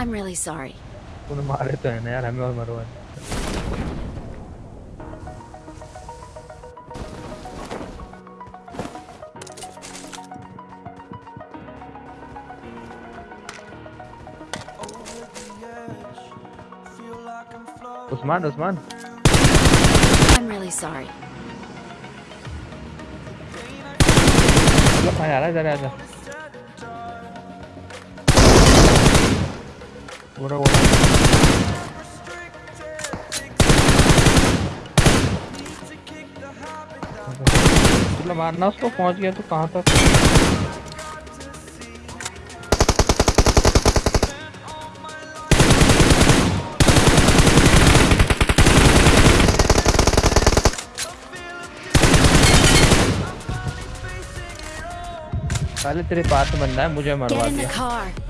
I'm really sorry. Bunu maar to hai na yaar, hame aur marwa. Usman, Usman. I'm really sorry. पूरा वो चलो मारना उसको पहुँच गया तो कहाँ तक? पहले तेरे पास बंदा है मुझे मरवा दिया।